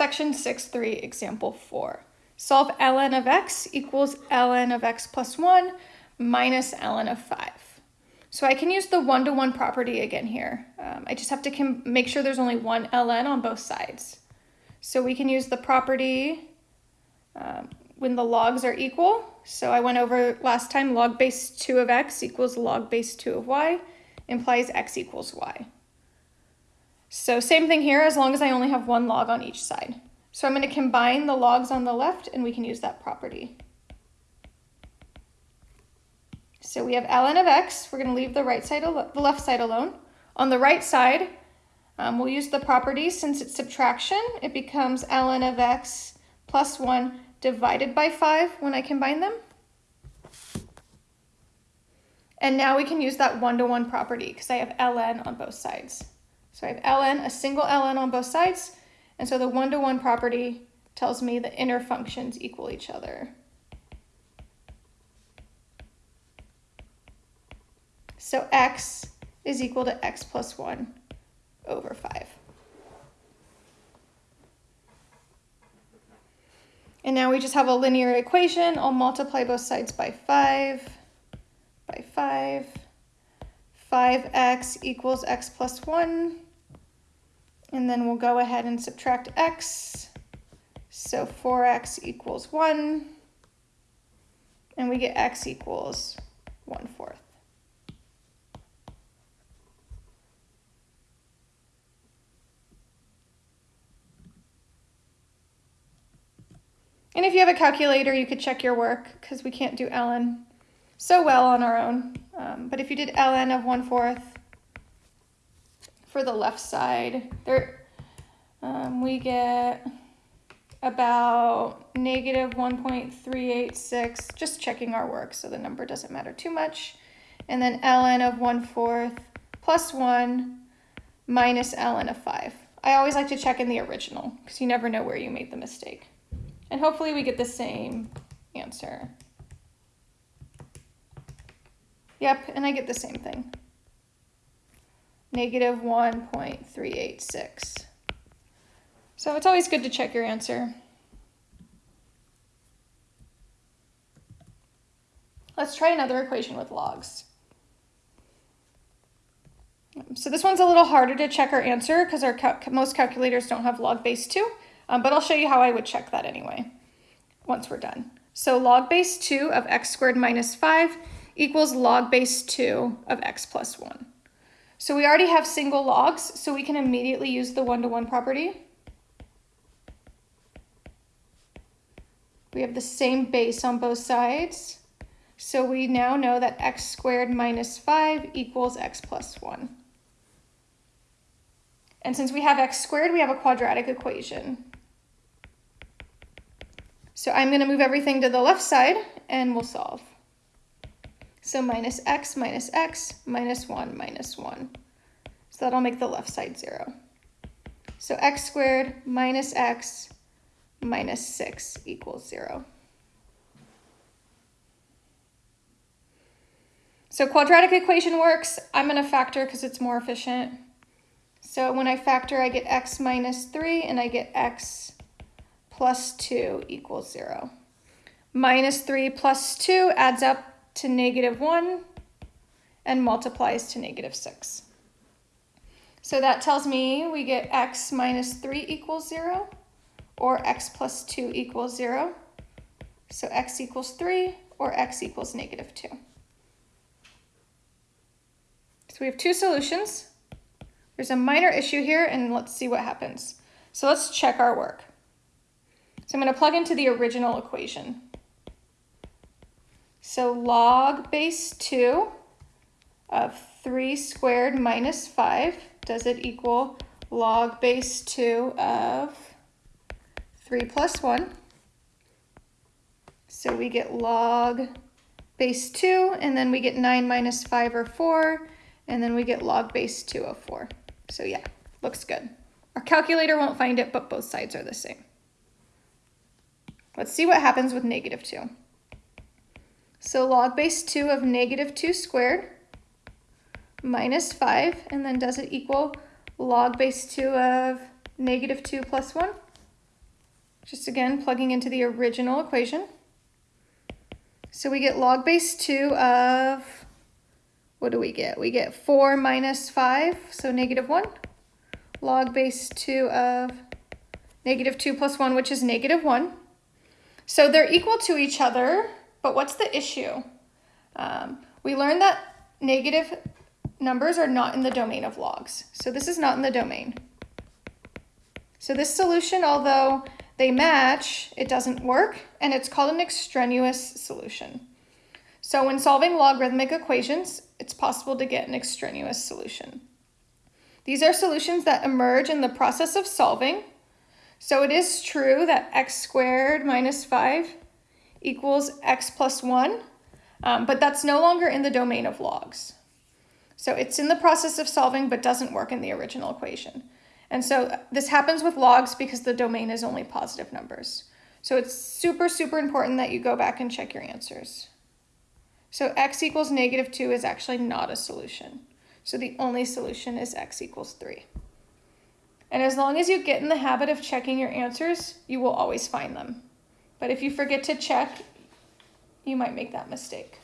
Section 6.3, example 4. Solve ln of x equals ln of x plus 1 minus ln of 5. So I can use the one-to-one -one property again here. Um, I just have to make sure there's only one ln on both sides. So we can use the property um, when the logs are equal. So I went over last time log base 2 of x equals log base 2 of y implies x equals y. So same thing here as long as I only have one log on each side. So I'm going to combine the logs on the left and we can use that property. So we have ln of x. We're going to leave the right side, the left side alone. On the right side, um, we'll use the property since it's subtraction. It becomes ln of x plus 1 divided by 5 when I combine them. And now we can use that one-to-one -one property because I have ln on both sides. So I have ln, a single ln on both sides, and so the one-to-one -one property tells me the inner functions equal each other. So x is equal to x plus 1 over 5. And now we just have a linear equation. I'll multiply both sides by 5, by 5. 5x equals x plus 1. And then we'll go ahead and subtract x. So 4x equals 1. And we get x equals 1 fourth. And if you have a calculator, you could check your work because we can't do ln so well on our own. Um, but if you did ln of 1 fourth for the left side, there um, we get about negative 1.386, just checking our work so the number doesn't matter too much. And then ln of 1 fourth plus 1 minus ln of 5. I always like to check in the original because you never know where you made the mistake. And hopefully we get the same answer. Yep, and I get the same thing. Negative 1.386. So it's always good to check your answer. Let's try another equation with logs. So this one's a little harder to check our answer because our cal most calculators don't have log base 2, um, but I'll show you how I would check that anyway once we're done. So log base 2 of x squared minus 5 equals log base 2 of x plus 1. So we already have single logs, so we can immediately use the one-to-one -one property. We have the same base on both sides. So we now know that x squared minus 5 equals x plus 1. And since we have x squared, we have a quadratic equation. So I'm going to move everything to the left side and we'll solve. So minus x minus x minus 1 minus 1. So that'll make the left side 0. So x squared minus x minus 6 equals 0. So quadratic equation works. I'm going to factor because it's more efficient. So when I factor, I get x minus 3 and I get x plus 2 equals 0. Minus 3 plus 2 adds up to negative 1 and multiplies to negative 6. So that tells me we get x minus 3 equals 0 or x plus 2 equals 0. So x equals 3 or x equals negative 2. So we have two solutions. There's a minor issue here and let's see what happens. So let's check our work. So I'm going to plug into the original equation. So log base 2 of 3 squared minus 5, does it equal log base 2 of 3 plus 1? So we get log base 2, and then we get 9 minus 5 or 4, and then we get log base 2 of 4. So yeah, looks good. Our calculator won't find it, but both sides are the same. Let's see what happens with negative 2. So log base 2 of negative 2 squared minus 5, and then does it equal log base 2 of negative 2 plus 1? Just again, plugging into the original equation. So we get log base 2 of, what do we get? We get 4 minus 5, so negative 1. Log base 2 of negative 2 plus 1, which is negative 1. So they're equal to each other, but what's the issue? Um, we learned that negative numbers are not in the domain of logs. So this is not in the domain. So this solution, although they match, it doesn't work, and it's called an extraneous solution. So when solving logarithmic equations, it's possible to get an extraneous solution. These are solutions that emerge in the process of solving. So it is true that x squared minus 5 equals x plus 1, um, but that's no longer in the domain of logs. So it's in the process of solving, but doesn't work in the original equation. And so this happens with logs because the domain is only positive numbers. So it's super, super important that you go back and check your answers. So x equals negative 2 is actually not a solution. So the only solution is x equals 3. And as long as you get in the habit of checking your answers, you will always find them. But if you forget to check, you might make that mistake.